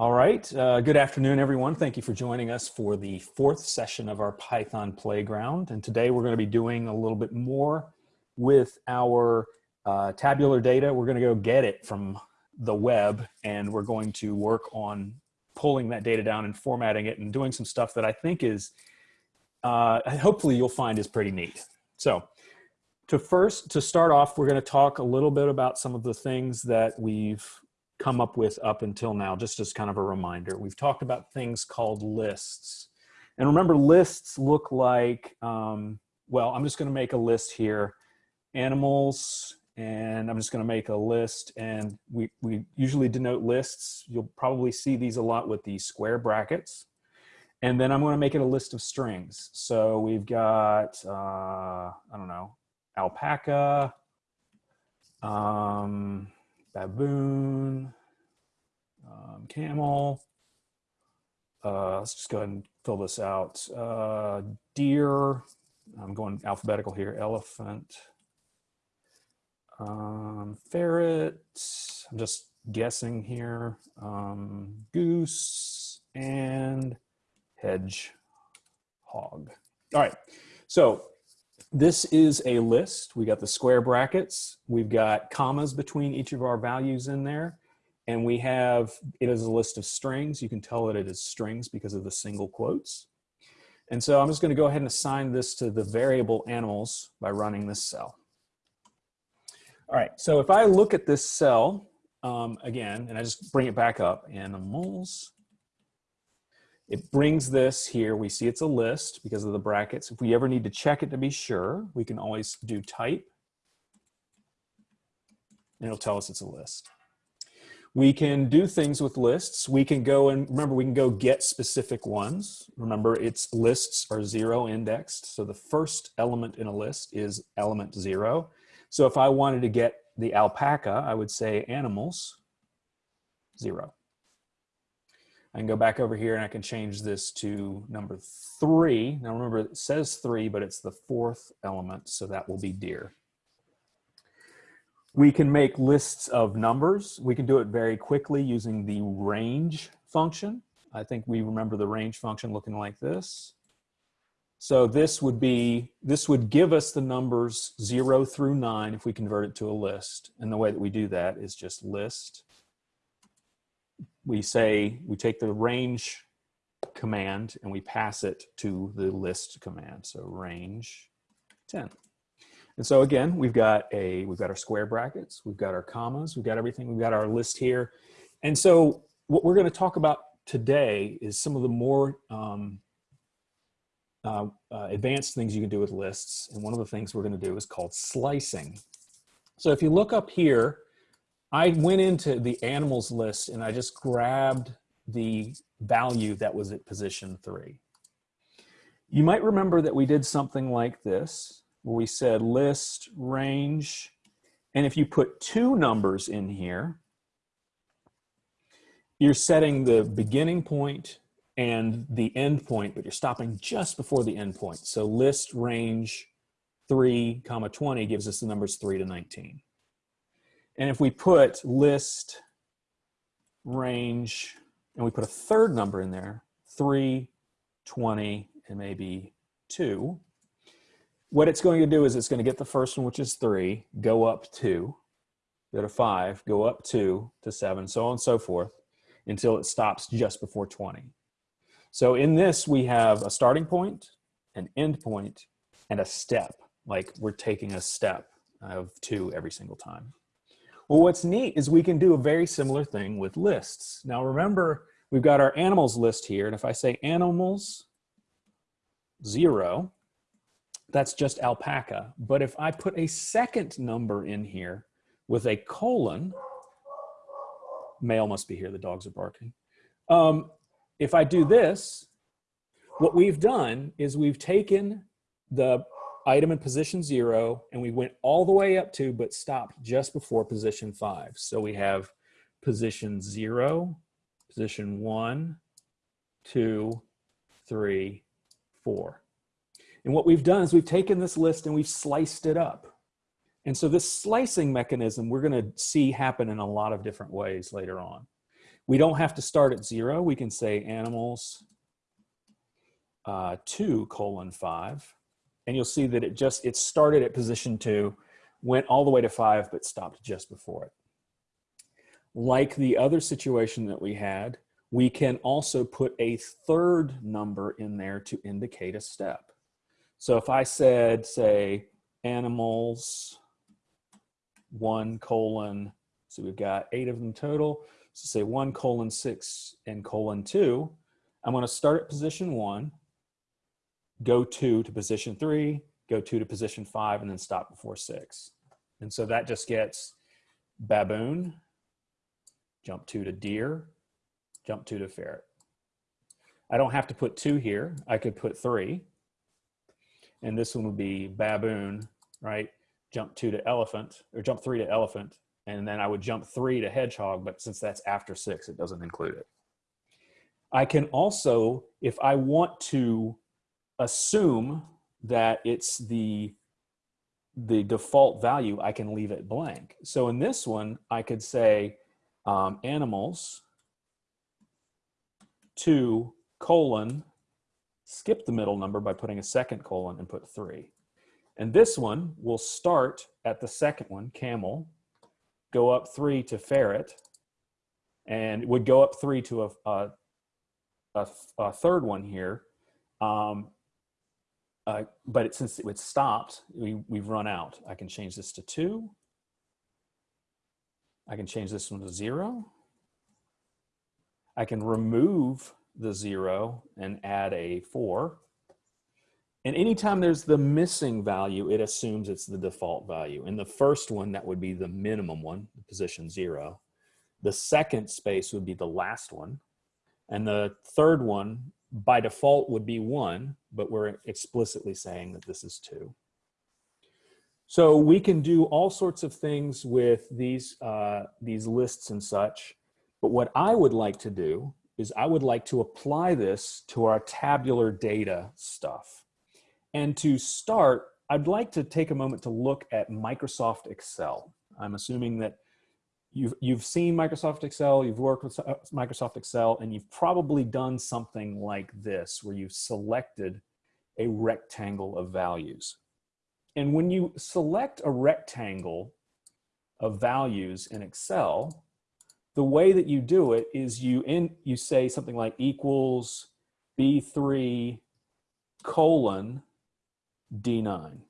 All right, uh, good afternoon, everyone. Thank you for joining us for the fourth session of our Python Playground. And today we're gonna be doing a little bit more with our uh, tabular data. We're gonna go get it from the web and we're going to work on pulling that data down and formatting it and doing some stuff that I think is, uh, hopefully you'll find is pretty neat. So to first, to start off, we're gonna talk a little bit about some of the things that we've come up with up until now, just as kind of a reminder. We've talked about things called lists. And remember, lists look like, um, well, I'm just gonna make a list here, animals, and I'm just gonna make a list, and we, we usually denote lists. You'll probably see these a lot with these square brackets. And then I'm gonna make it a list of strings. So we've got, uh, I don't know, alpaca, um, baboon, um, camel. Uh, let's just go ahead and fill this out. Uh, deer, I'm going alphabetical here, elephant, um, ferret, I'm just guessing here, um, goose, and hedge hog. All right, so this is a list. We got the square brackets. We've got commas between each of our values in there. And we have, it is a list of strings. You can tell that it is strings because of the single quotes. And so I'm just gonna go ahead and assign this to the variable animals by running this cell. All right, so if I look at this cell um, again, and I just bring it back up, animals, it brings this here. We see it's a list because of the brackets. If we ever need to check it to be sure, we can always do type. And it'll tell us it's a list. We can do things with lists. We can go and remember, we can go get specific ones. Remember, its lists are zero indexed. So the first element in a list is element zero. So if I wanted to get the alpaca, I would say animals, zero. I can go back over here and I can change this to number three. Now remember it says three, but it's the fourth element, so that will be deer. We can make lists of numbers. We can do it very quickly using the range function. I think we remember the range function looking like this. So this would be, this would give us the numbers zero through nine if we convert it to a list. And the way that we do that is just list we say, we take the range command and we pass it to the list command. So range 10. And so again, we've got a, we've got our square brackets, we've got our commas, we've got everything, we've got our list here. And so what we're gonna talk about today is some of the more um, uh, uh, advanced things you can do with lists. And one of the things we're gonna do is called slicing. So if you look up here, I went into the animals list and I just grabbed the value that was at position three. You might remember that we did something like this, where we said list, range, and if you put two numbers in here, you're setting the beginning point and the end point, but you're stopping just before the end point. So list range 3 comma 20 gives us the numbers 3 to 19. And if we put list range, and we put a third number in there, 3, 20, and maybe 2, what it's going to do is it's going to get the first one, which is 3, go up 2, go to 5, go up 2 to 7, so on and so forth, until it stops just before 20. So in this, we have a starting point, an end point, and a step, like we're taking a step of 2 every single time. Well, what's neat is we can do a very similar thing with lists. Now remember, we've got our animals list here, and if I say animals zero, that's just alpaca. But if I put a second number in here with a colon, male must be here, the dogs are barking. Um, if I do this, what we've done is we've taken the item in position zero, and we went all the way up to, but stopped just before position five. So we have position zero, position one, two, three, four. And what we've done is we've taken this list and we've sliced it up. And so this slicing mechanism we're gonna see happen in a lot of different ways later on. We don't have to start at zero. We can say animals uh, two colon five. And you'll see that it just, it started at position two, went all the way to five, but stopped just before it. Like the other situation that we had, we can also put a third number in there to indicate a step. So if I said, say, animals, one colon, so we've got eight of them total. So say one colon six and colon two. I'm gonna start at position one, go two to position three, go two to position five, and then stop before six. And so that just gets baboon, jump two to deer, jump two to ferret. I don't have to put two here. I could put three. And this one would be baboon, right? Jump two to elephant, or jump three to elephant. And then I would jump three to hedgehog, but since that's after six, it doesn't include it. I can also, if I want to assume that it's the the default value, I can leave it blank. So in this one, I could say um, animals two colon, skip the middle number by putting a second colon and put three. And this one will start at the second one, camel, go up three to ferret, and would go up three to a, a, a, a third one here. Um, uh, but it, since it stopped, we, we've run out. I can change this to two. I can change this one to zero. I can remove the zero and add a four. And anytime there's the missing value, it assumes it's the default value. In the first one, that would be the minimum one, position zero. The second space would be the last one. And the third one, by default, would be one, but we're explicitly saying that this is two. So we can do all sorts of things with these, uh, these lists and such. But what I would like to do is I would like to apply this to our tabular data stuff. And to start, I'd like to take a moment to look at Microsoft Excel. I'm assuming that you've, you've seen Microsoft Excel, you've worked with uh, Microsoft Excel, and you've probably done something like this, where you've selected a rectangle of values. And when you select a rectangle of values in Excel, the way that you do it is you in you say something like equals b3 colon d9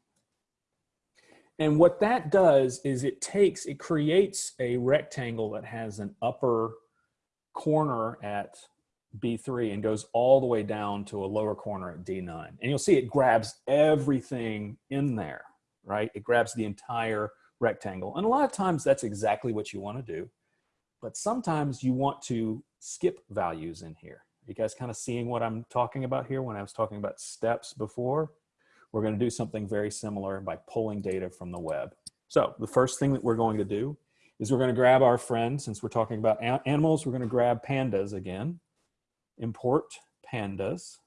and what that does is it takes it creates a rectangle that has an upper corner at b3 and goes all the way down to a lower corner at d9 and you'll see it grabs everything in there right it grabs the entire rectangle and a lot of times that's exactly what you want to do but sometimes you want to skip values in here. You guys kind of seeing what I'm talking about here when I was talking about steps before? We're going to do something very similar by pulling data from the web. So the first thing that we're going to do is we're going to grab our friend, since we're talking about animals, we're going to grab pandas again, import pandas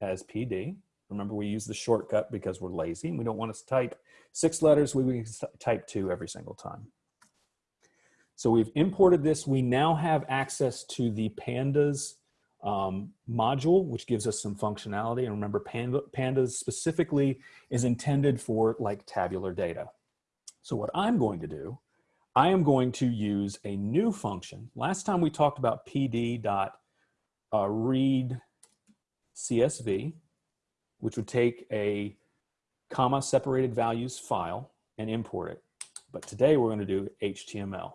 as PD. Remember, we use the shortcut because we're lazy and we don't want to type six letters. We, type two every single time. So we've imported this. We now have access to the pandas um, module, which gives us some functionality. And remember, Panda, pandas specifically is intended for like tabular data. So what I'm going to do, I am going to use a new function. Last time we talked about pd dot read CSV, which would take a comma separated values file and import it. But today we're going to do HTML.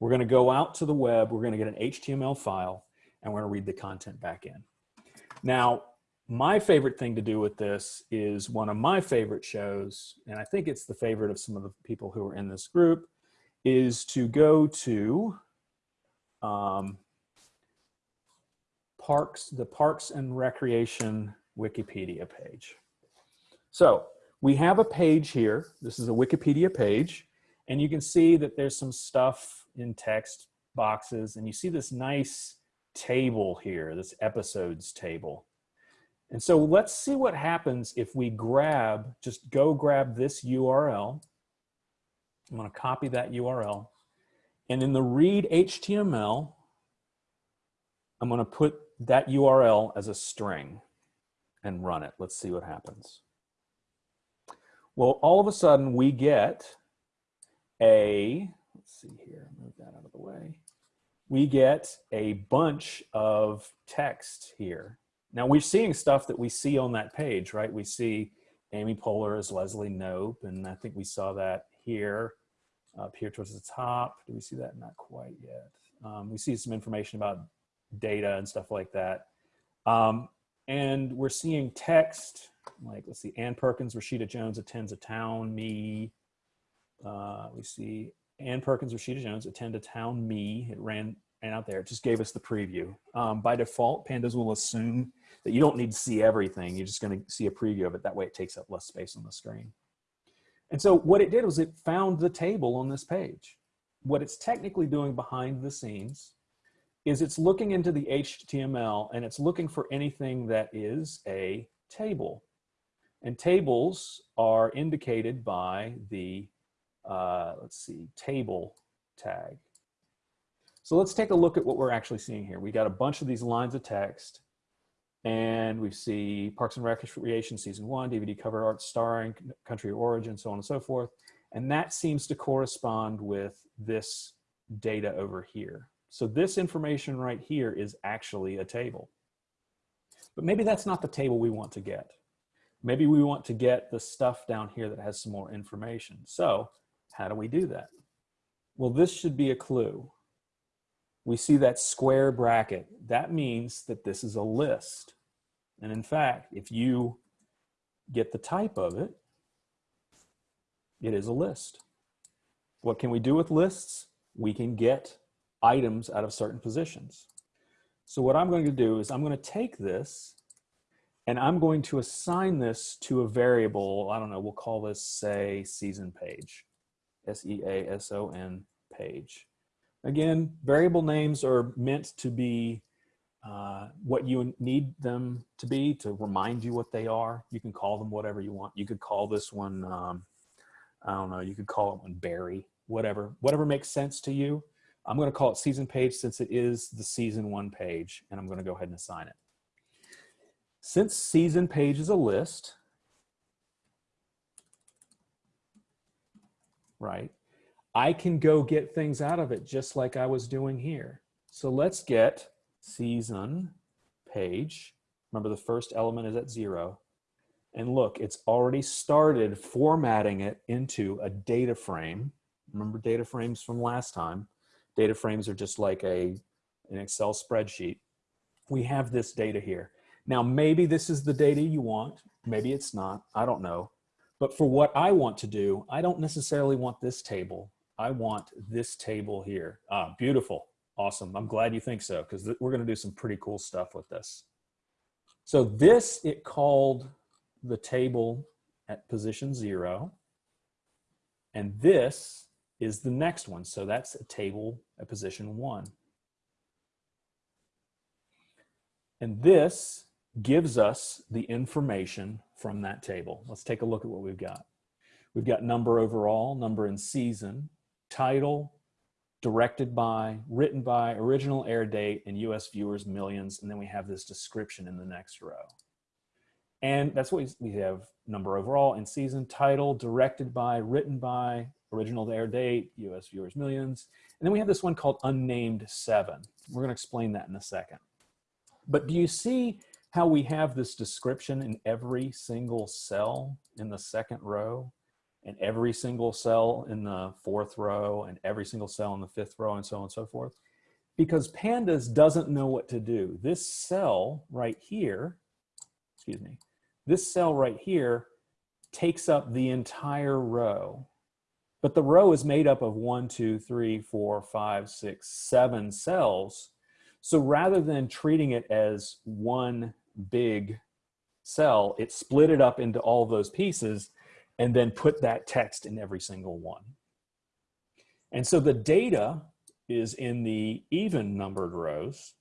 We're going to go out to the web. We're going to get an HTML file and we're to read the content back in. Now, my favorite thing to do with this is one of my favorite shows, and I think it's the favorite of some of the people who are in this group, is to go to um, Parks, the Parks and Recreation Wikipedia page. So we have a page here. This is a Wikipedia page, and you can see that there's some stuff in text boxes and you see this nice table here, this episodes table. And so let's see what happens if we grab, just go grab this URL. I'm gonna copy that URL. And in the read HTML, I'm going to put that URL as a string and run it. Let's see what happens. Well, all of a sudden we get a, let's see here, move that out of the way. We get a bunch of text here. Now we're seeing stuff that we see on that page, right? We see Amy Poehler as Leslie Knope, and I think we saw that here, up here towards the top. Do we see that? Not quite yet. Um, we see some information about data and stuff like that. Um, and we're seeing text, like, let's see, Ann Perkins, Rashida Jones attends a town, me. Uh, we see Ann Perkins, Rashida Jones attend a town, me. It ran, ran out there. It just gave us the preview. Um, by default, pandas will assume that you don't need to see everything. You're just going to see a preview of it. That way it takes up less space on the screen. And so what it did was it found the table on this page. What it's technically doing behind the scenes is it's looking into the HTML and it's looking for anything that is a table. And tables are indicated by the, uh, let's see, table tag. So let's take a look at what we're actually seeing here. We got a bunch of these lines of text and we see Parks and Recreation season one, DVD cover art starring, country of origin, so on and so forth. And that seems to correspond with this data over here. So this information right here is actually a table. But maybe that's not the table we want to get. Maybe we want to get the stuff down here that has some more information. So how do we do that? Well, this should be a clue. We see that square bracket. That means that this is a list. And in fact, if you get the type of it, it is a list. What can we do with lists? We can get items out of certain positions. So what I'm going to do is I'm going to take this and I'm going to assign this to a variable. I don't know, we'll call this say season page, S-E-A-S-O-N page. Again, variable names are meant to be uh, what you need them to be to remind you what they are. You can call them whatever you want. You could call this one, um, I don't know, you could call it one Barry, whatever, whatever makes sense to you. I'm going to call it season page since it is the season one page, and I'm going to go ahead and assign it. Since season page is a list, right, I can go get things out of it just like I was doing here. So let's get season page. Remember the first element is at zero. And look, it's already started formatting it into a data frame. Remember data frames from last time? Data frames are just like a, an Excel spreadsheet. We have this data here. Now, maybe this is the data you want. Maybe it's not. I don't know. But for what I want to do, I don't necessarily want this table. I want this table here. Ah, beautiful. Awesome. I'm glad you think so because we're going to do some pretty cool stuff with this. So this, it called the table at position zero. And this is the next one. So that's a table at position one. And this gives us the information from that table. Let's take a look at what we've got. We've got number overall, number in season, title, directed by, written by, original air date, and US viewers millions. And then we have this description in the next row. And that's what we have number overall in season, title, directed by, written by, original air date, US viewers millions. And then we have this one called unnamed seven. We're gonna explain that in a second. But do you see how we have this description in every single cell in the second row and every single cell in the fourth row and every single cell in the fifth row and so on and so forth? Because pandas doesn't know what to do. This cell right here, excuse me, this cell right here takes up the entire row but the row is made up of one, two, three, four, five, six, seven cells. So rather than treating it as one big cell, it split it up into all those pieces and then put that text in every single one. And so the data is in the even numbered rows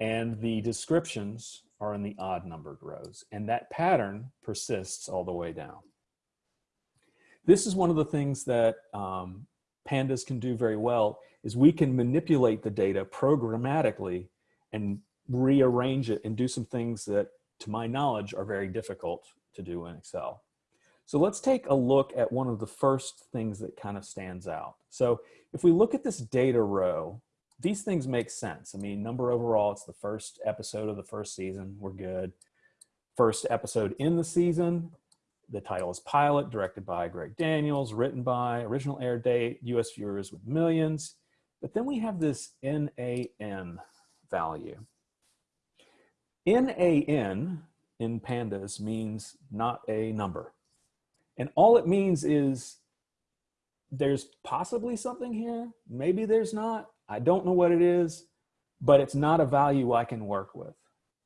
and the descriptions are in the odd numbered rows. And that pattern persists all the way down. This is one of the things that um, pandas can do very well is we can manipulate the data programmatically and rearrange it and do some things that, to my knowledge, are very difficult to do in Excel. So let's take a look at one of the first things that kind of stands out. So if we look at this data row, these things make sense. I mean, number overall, it's the first episode of the first season. We're good. First episode in the season. The title is Pilot, directed by Greg Daniels, written by, original air date, US viewers with millions. But then we have this NAN value. NAN in pandas means not a number. And all it means is there's possibly something here. Maybe there's not. I don't know what it is, but it's not a value I can work with.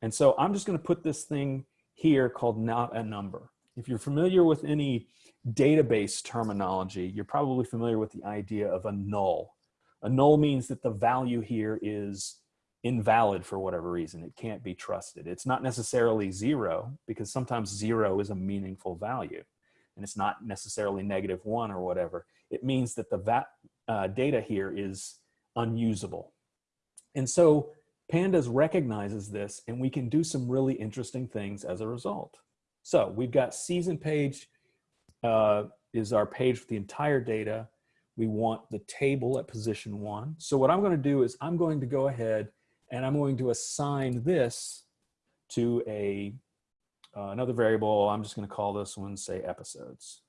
And so I'm just going to put this thing here called not a number. If you're familiar with any database terminology, you're probably familiar with the idea of a null. A null means that the value here is invalid for whatever reason. It can't be trusted. It's not necessarily zero because sometimes zero is a meaningful value and it's not necessarily negative one or whatever. It means that the va uh, data here is unusable. And so Pandas recognizes this and we can do some really interesting things as a result. So we've got season page uh, is our page for the entire data. We want the table at position one. So what I'm going to do is I'm going to go ahead and I'm going to assign this to a uh, another variable. I'm just going to call this one, say, episodes.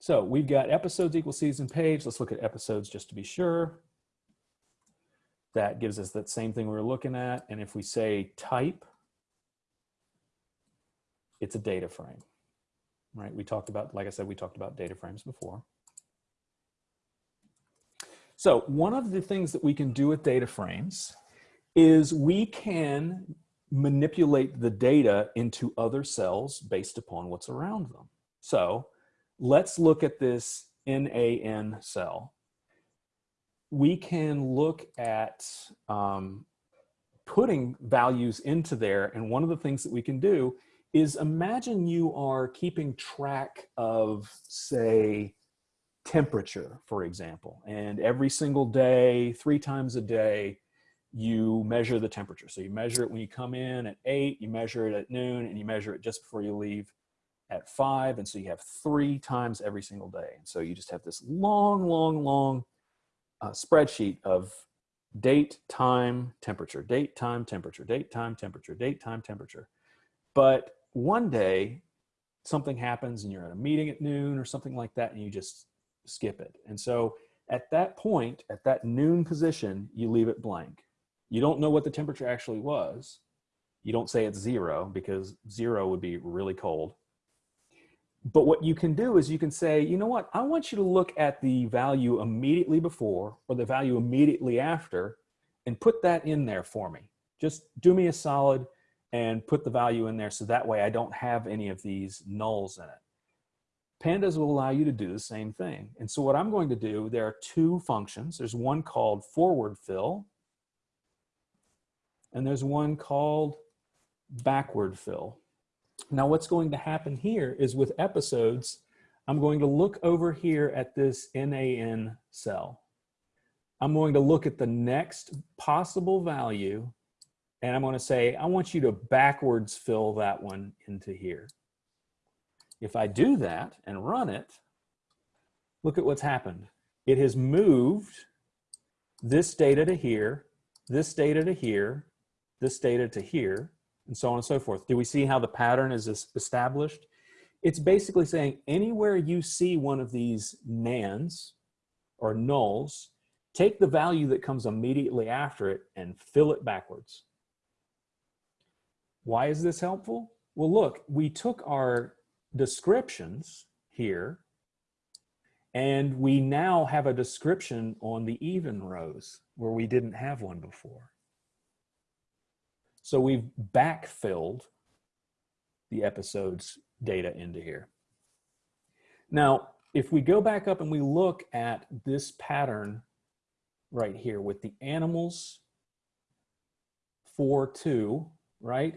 So we've got episodes equal season page. Let's look at episodes just to be sure. That gives us that same thing we were looking at. And if we say type, it's a data frame, right? We talked about, like I said, we talked about data frames before. So one of the things that we can do with data frames is we can manipulate the data into other cells based upon what's around them. So let's look at this NAN cell. We can look at um, putting values into there. And one of the things that we can do is imagine you are keeping track of, say, temperature, for example, and every single day, three times a day, you measure the temperature. So you measure it when you come in at eight, you measure it at noon, and you measure it just before you leave at five. And so you have three times every single day. And so you just have this long, long, long uh, spreadsheet of date, time, temperature, date, time, temperature, date, time, temperature, date, time, temperature. But one day something happens and you're at a meeting at noon or something like that and you just skip it. And so at that point, at that noon position, you leave it blank. You don't know what the temperature actually was. You don't say it's zero because zero would be really cold. But what you can do is you can say, you know what, I want you to look at the value immediately before or the value immediately after and put that in there for me. Just do me a solid and put the value in there so that way I don't have any of these nulls in it. Pandas will allow you to do the same thing. And so what I'm going to do, there are two functions. There's one called forward fill and there's one called backward fill. Now what's going to happen here is with episodes, I'm going to look over here at this NAN cell. I'm going to look at the next possible value and I'm going to say, I want you to backwards fill that one into here. If I do that and run it, look at what's happened. It has moved this data to here, this data to here, this data to here, and so on and so forth. Do we see how the pattern is established? It's basically saying anywhere you see one of these nans or nulls, take the value that comes immediately after it and fill it backwards. Why is this helpful? Well, look, we took our descriptions here and we now have a description on the even rows where we didn't have one before. So we've backfilled the episode's data into here. Now, if we go back up and we look at this pattern right here with the animals 4, 2, right?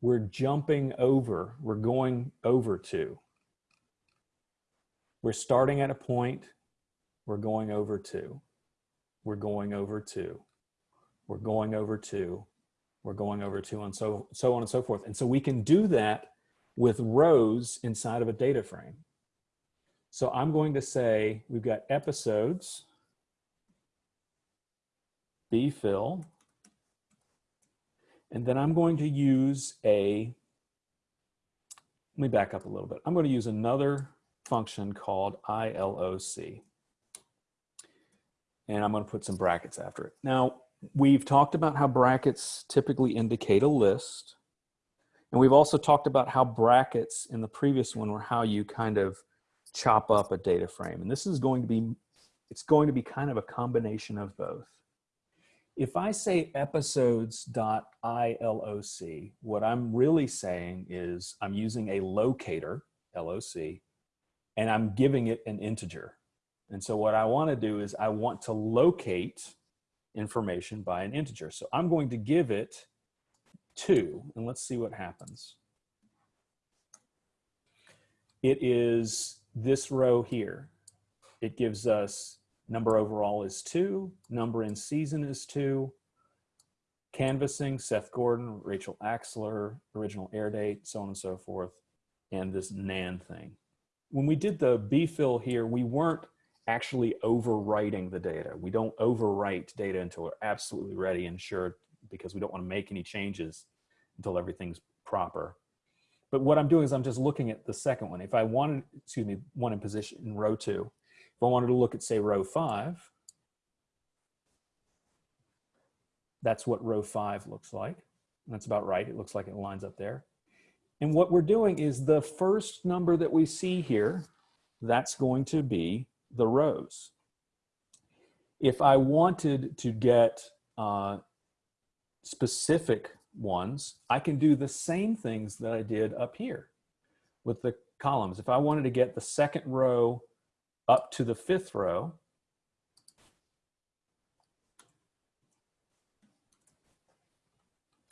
We're jumping over, we're going over to. We're starting at a point, we're going over to, we're going over to, we're going over to, we're going over to, and so, so on and so forth. And so we can do that with rows inside of a data frame. So I'm going to say we've got episodes, bfill, and then I'm going to use a, let me back up a little bit. I'm going to use another function called ILOC. And I'm going to put some brackets after it. Now, we've talked about how brackets typically indicate a list. And we've also talked about how brackets in the previous one were how you kind of chop up a data frame. And this is going to be, it's going to be kind of a combination of both. If I say episodes.iloc, what I'm really saying is I'm using a locator, LOC, and I'm giving it an integer. And so what I want to do is I want to locate information by an integer. So I'm going to give it two, and let's see what happens. It is this row here. It gives us Number overall is two. Number in season is two. Canvassing, Seth Gordon, Rachel Axler, original air date, so on and so forth, and this NAN thing. When we did the bfill here, we weren't actually overwriting the data. We don't overwrite data until we're absolutely ready and sure because we don't want to make any changes until everything's proper. But what I'm doing is I'm just looking at the second one. If I wanted, excuse me, one in position in row two, if I wanted to look at say row five, that's what row five looks like. That's about right. It looks like it lines up there. And what we're doing is the first number that we see here, that's going to be the rows. If I wanted to get uh, specific ones, I can do the same things that I did up here with the columns. If I wanted to get the second row up to the fifth row.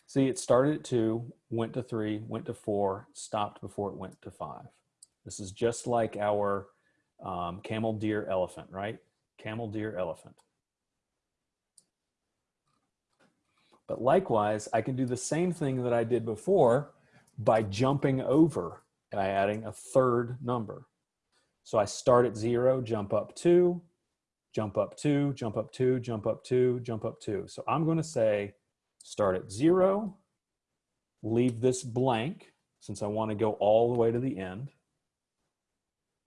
See, it started at two, went to three, went to four, stopped before it went to five. This is just like our um, camel, deer, elephant, right? Camel, deer, elephant. But likewise, I can do the same thing that I did before by jumping over by adding a third number. So I start at zero, jump up two, jump up two, jump up two, jump up two, jump up two. So I'm going to say start at zero, leave this blank since I want to go all the way to the end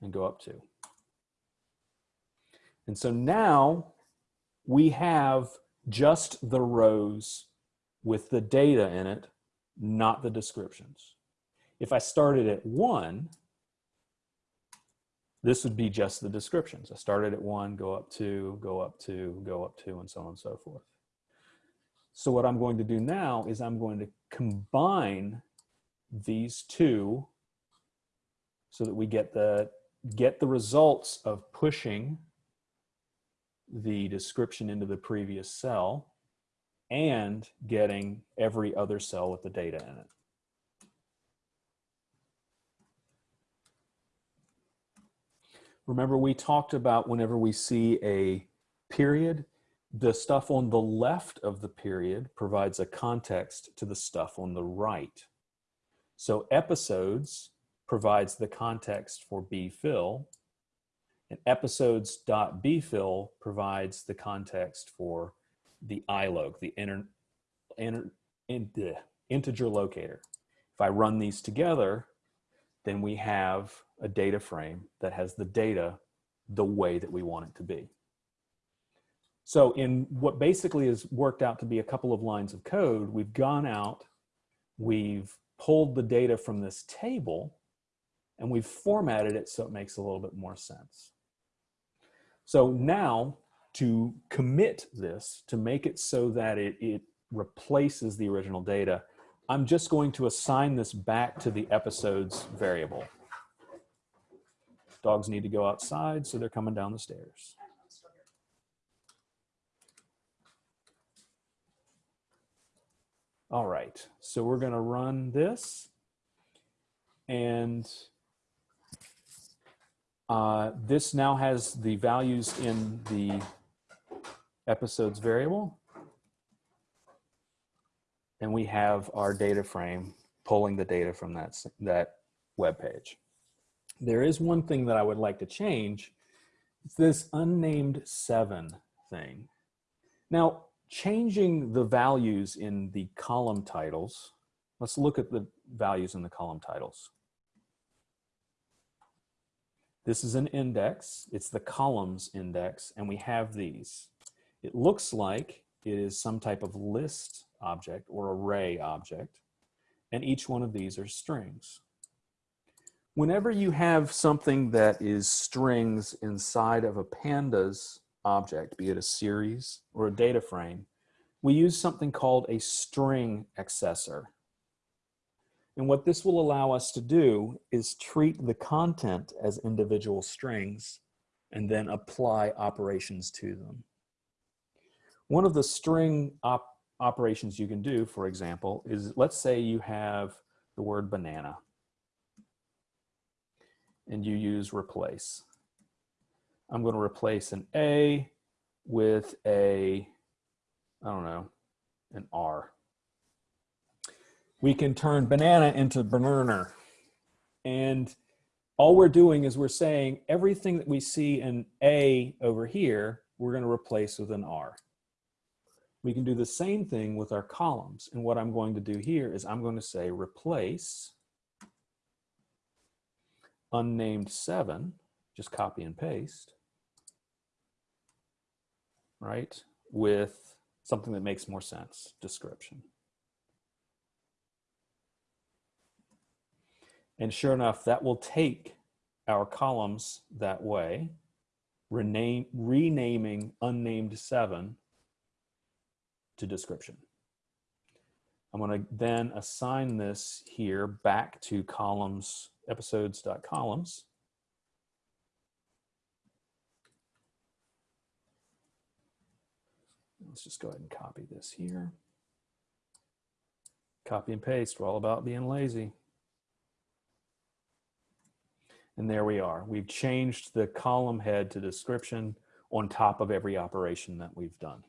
and go up two. And so now we have just the rows with the data in it, not the descriptions. If I started at one, this would be just the descriptions. I started at one, go up two, go up two, go up two, and so on and so forth. So what I'm going to do now is I'm going to combine these two so that we get the, get the results of pushing the description into the previous cell and getting every other cell with the data in it. Remember we talked about whenever we see a period, the stuff on the left of the period provides a context to the stuff on the right. So episodes provides the context for bfill, and episodes.bfill provides the context for the iloc, the inter, inter, integer locator. If I run these together, then we have a data frame that has the data the way that we want it to be. So in what basically has worked out to be a couple of lines of code, we've gone out, we've pulled the data from this table, and we've formatted it so it makes a little bit more sense. So now to commit this, to make it so that it, it replaces the original data, I'm just going to assign this back to the episodes variable. Dogs need to go outside, so they're coming down the stairs. All right, so we're gonna run this and uh, this now has the values in the episodes variable. And we have our data frame pulling the data from that, that web page. There is one thing that I would like to change. It's this unnamed seven thing. Now, changing the values in the column titles, let's look at the values in the column titles. This is an index, it's the columns index, and we have these. It looks like it is some type of list object or array object, and each one of these are strings. Whenever you have something that is strings inside of a pandas object, be it a series or a data frame, we use something called a string accessor. And what this will allow us to do is treat the content as individual strings and then apply operations to them. One of the string op operations you can do, for example, is let's say you have the word banana and you use replace. I'm going to replace an A with a, I don't know, an R. We can turn banana into banana. And all we're doing is we're saying everything that we see in A over here, we're going to replace with an R. We can do the same thing with our columns. And what I'm going to do here is I'm going to say replace unnamed seven, just copy and paste, right, with something that makes more sense, description. And sure enough, that will take our columns that way, rename, renaming unnamed seven to description. I'm going to then assign this here back to columns, episodes.columns. Let's just go ahead and copy this here. Copy and paste, we're all about being lazy. And there we are. We've changed the column head to description on top of every operation that we've done.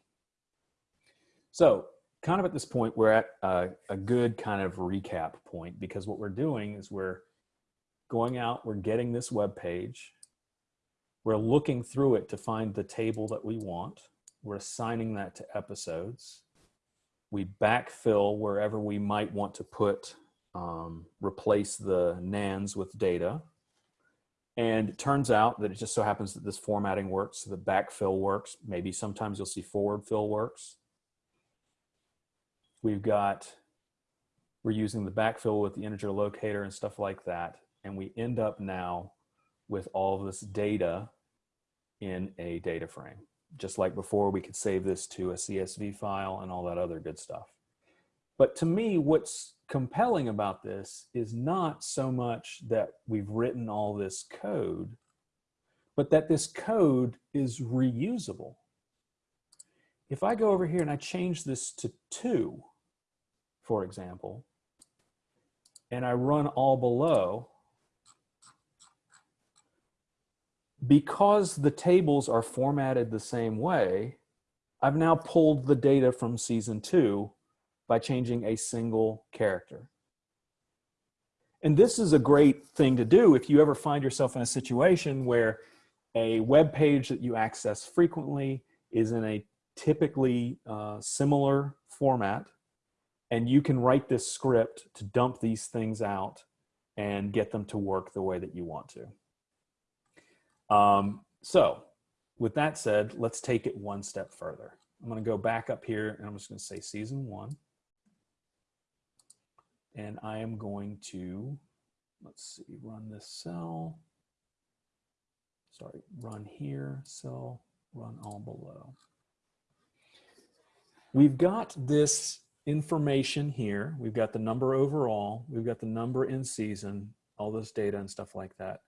So kind of at this point, we're at a, a, good kind of recap point because what we're doing is we're going out, we're getting this web page, we're looking through it to find the table that we want, we're assigning that to episodes, we backfill wherever we might want to put, um, replace the nans with data, and it turns out that it just so happens that this formatting works, so the backfill works. Maybe sometimes you'll see forward fill works. We've got, we're using the backfill with the integer locator and stuff like that. And we end up now with all this data in a data frame. Just like before, we could save this to a CSV file and all that other good stuff. But to me, what's compelling about this is not so much that we've written all this code, but that this code is reusable. If I go over here and I change this to two, for example, and I run all below, because the tables are formatted the same way, I've now pulled the data from season two by changing a single character. And this is a great thing to do if you ever find yourself in a situation where a web page that you access frequently is in a typically uh, similar format and you can write this script to dump these things out and get them to work the way that you want to. Um, so with that said, let's take it one step further. I'm gonna go back up here and I'm just gonna say season one. And I am going to, let's see, run this cell. Sorry, run here, cell, run all below. We've got this information here. We've got the number overall. We've got the number in season, all this data and stuff like that.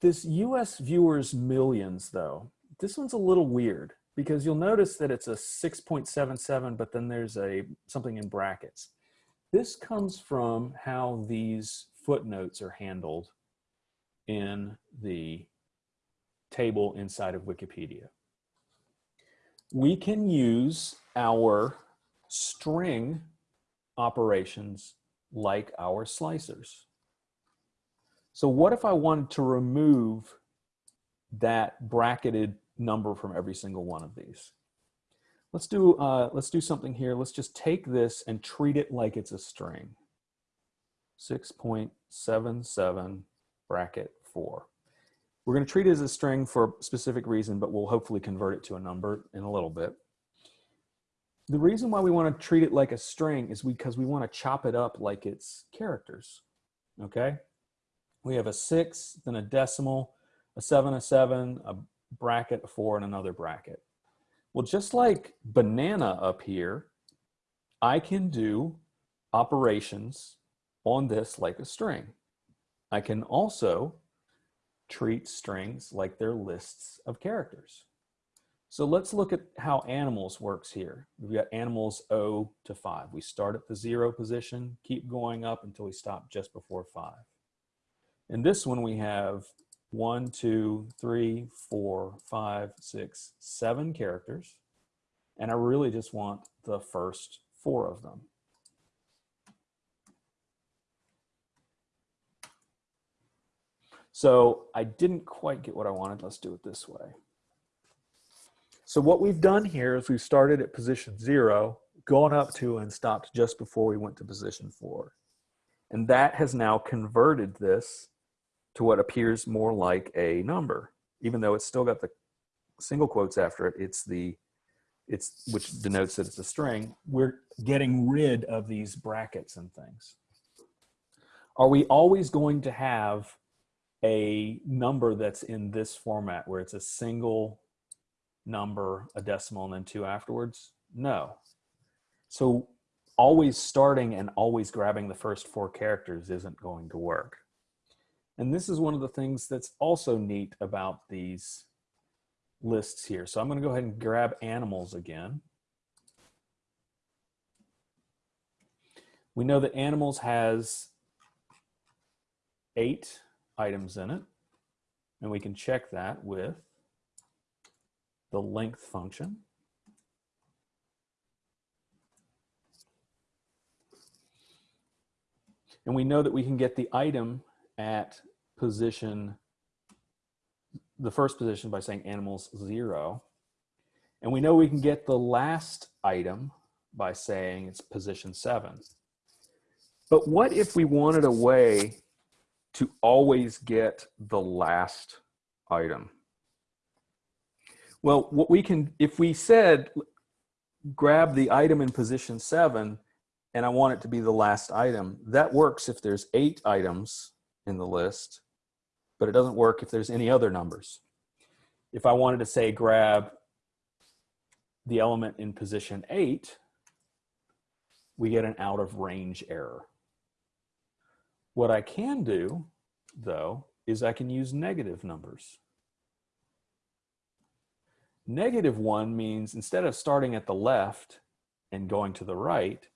This US viewers millions though, this one's a little weird because you'll notice that it's a 6.77, but then there's a something in brackets. This comes from how these footnotes are handled in the table inside of Wikipedia. we can use our string operations like our slicers. So what if I wanted to remove that bracketed number from every single one of these? Let's do, uh, let's do something here. Let's just take this and treat it like it's a string. 6.77 bracket 4. We're going to treat it as a string for a specific reason, but we'll hopefully convert it to a number in a little bit. The reason why we want to treat it like a string is because we want to chop it up like it's characters, okay? We have a six, then a decimal, a seven, a seven, a bracket, a four, and another bracket. Well, just like banana up here, I can do operations on this like a string. I can also treat strings like they're lists of characters. So let's look at how animals works here. We've got animals 0 to 5. We start at the zero position, keep going up until we stop just before 5. In this one we have one, two, three, four, five, six, seven characters. And I really just want the first four of them. So I didn't quite get what I wanted. Let's do it this way. So what we've done here is we've started at position zero, gone up to and stopped just before we went to position four. And that has now converted this to what appears more like a number. Even though it's still got the single quotes after it, it's the, it's which denotes that it's a string. We're getting rid of these brackets and things. Are we always going to have a number that's in this format where it's a single number, a decimal, and then two afterwards? No. So always starting and always grabbing the first four characters isn't going to work. And this is one of the things that's also neat about these lists here. So I'm going to go ahead and grab animals again. We know that animals has eight items in it. And we can check that with the length function. And we know that we can get the item at position, the first position by saying animals zero. And we know we can get the last item by saying it's position seven. But what if we wanted a way to always get the last item? Well, what we can, if we said, grab the item in position seven, and I want it to be the last item, that works if there's eight items in the list, but it doesn't work if there's any other numbers. If I wanted to say grab the element in position eight, we get an out of range error. What I can do, though, is I can use negative numbers. Negative one means instead of starting at the left and going to the right,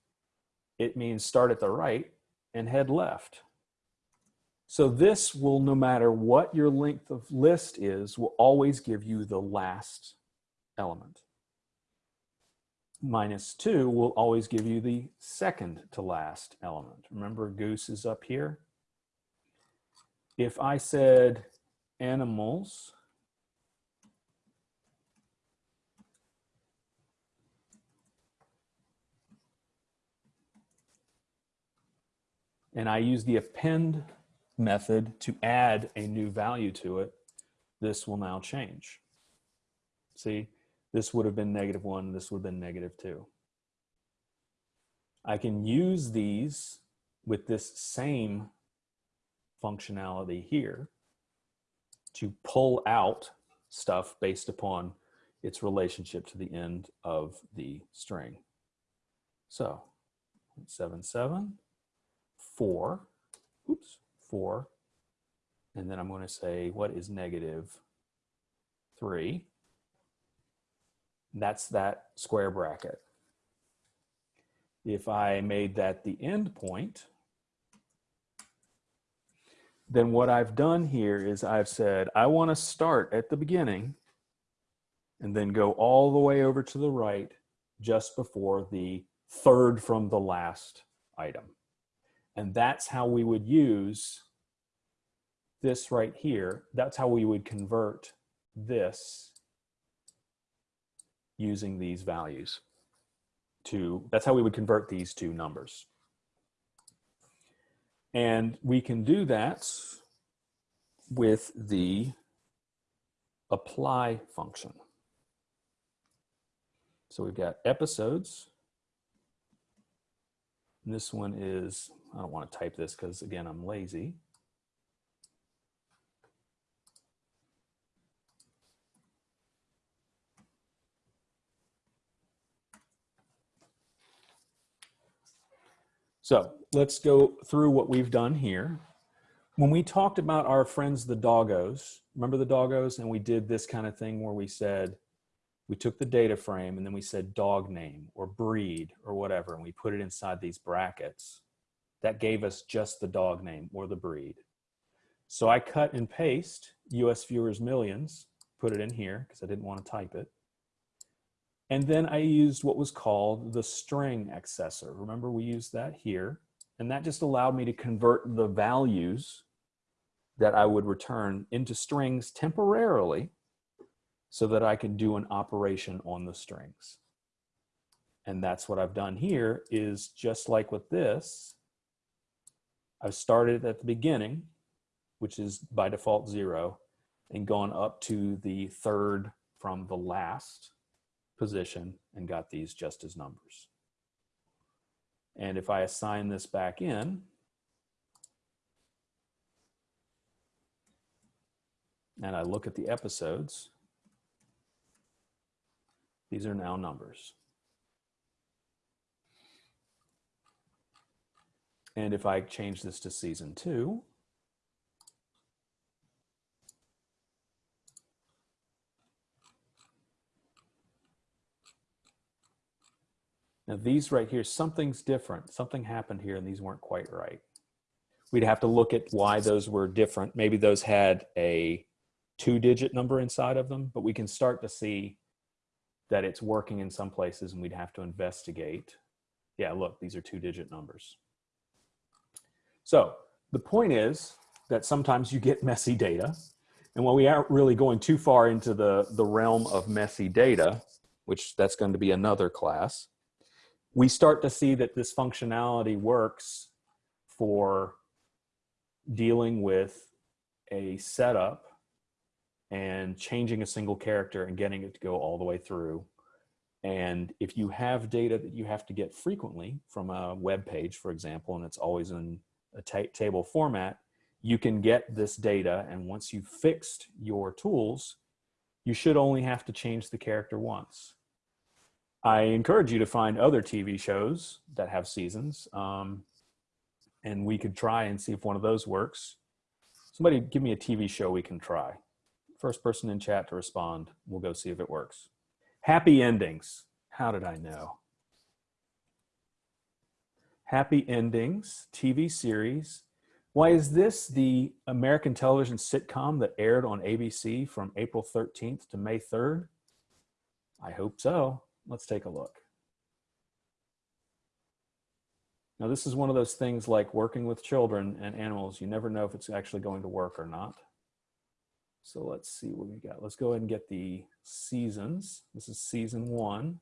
it means start at the right and head left. So this will, no matter what your length of list is, will always give you the last element minus 2 will always give you the second to last element. Remember goose is up here? If I said animals, and I use the append method to add a new value to it, this will now change. See, this would have been negative one, this would have been negative two. I can use these with this same functionality here to pull out stuff based upon its relationship to the end of the string. So seven, seven, four, oops, four, and then I'm going to say, what is negative three? That's that square bracket. If I made that the end point, then what I've done here is I've said, I want to start at the beginning and then go all the way over to the right just before the third from the last item. And that's how we would use this right here. That's how we would convert this using these values to, that's how we would convert these two numbers. And we can do that with the apply function. So we've got episodes. This one is, I don't want to type this because again, I'm lazy. So let's go through what we've done here. When we talked about our friends, the doggos, remember the doggos? And we did this kind of thing where we said, we took the data frame and then we said dog name or breed or whatever, and we put it inside these brackets. That gave us just the dog name or the breed. So I cut and paste US viewers millions, put it in here because I didn't want to type it. And then I used what was called the string accessor. Remember we used that here. And that just allowed me to convert the values that I would return into strings temporarily so that I could do an operation on the strings. And that's what I've done here is just like with this, I've started at the beginning, which is by default zero, and gone up to the third from the last position and got these just as numbers. And if I assign this back in, and I look at the episodes, these are now numbers. And if I change this to season two, Now these right here, something's different. Something happened here and these weren't quite right. We'd have to look at why those were different. Maybe those had a two digit number inside of them, but we can start to see that it's working in some places and we'd have to investigate. Yeah, look, these are two digit numbers. So the point is that sometimes you get messy data. And while we aren't really going too far into the, the realm of messy data, which that's going to be another class, we start to see that this functionality works for dealing with a setup and changing a single character and getting it to go all the way through. And if you have data that you have to get frequently from a web page, for example, and it's always in a table format, you can get this data. And once you've fixed your tools, you should only have to change the character once. I encourage you to find other TV shows that have seasons. Um, and we could try and see if one of those works. Somebody give me a TV show we can try. First person in chat to respond. We'll go see if it works. Happy endings. How did I know? Happy Endings TV series. Why is this the American television sitcom that aired on ABC from April 13th to May 3rd? I hope so. Let's take a look. Now this is one of those things like working with children and animals. You never know if it's actually going to work or not. So let's see what we got. Let's go ahead and get the seasons. This is season one.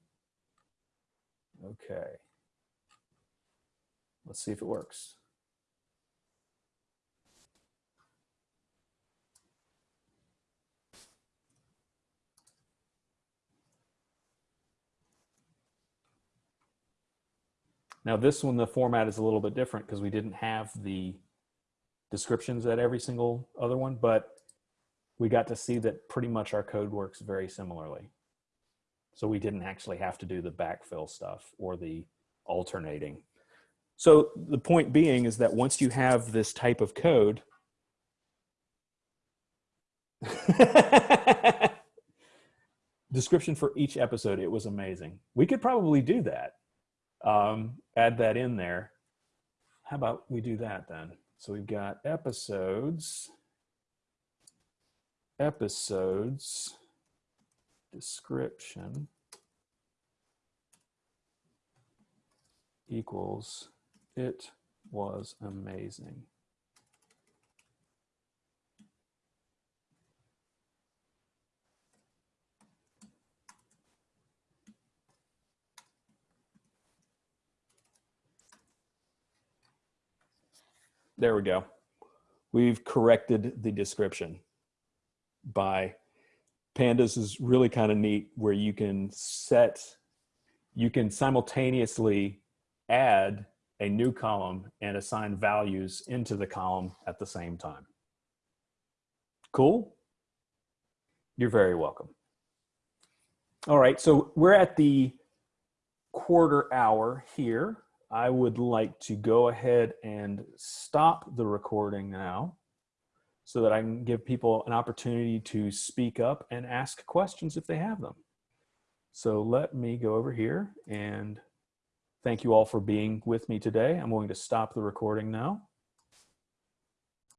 Okay. Let's see if it works. Now this one, the format is a little bit different because we didn't have the descriptions at every single other one, but we got to see that pretty much our code works very similarly. So we didn't actually have to do the backfill stuff or the alternating. So the point being is that once you have this type of code, description for each episode, it was amazing. We could probably do that um, add that in there. How about we do that then? So we've got episodes, episodes, description equals it was amazing. There we go. We've corrected the description by pandas is really kind of neat where you can set, you can simultaneously add a new column and assign values into the column at the same time. Cool? You're very welcome. All right, so we're at the quarter hour here. I would like to go ahead and stop the recording now so that I can give people an opportunity to speak up and ask questions if they have them. So let me go over here and thank you all for being with me today. I'm going to stop the recording now.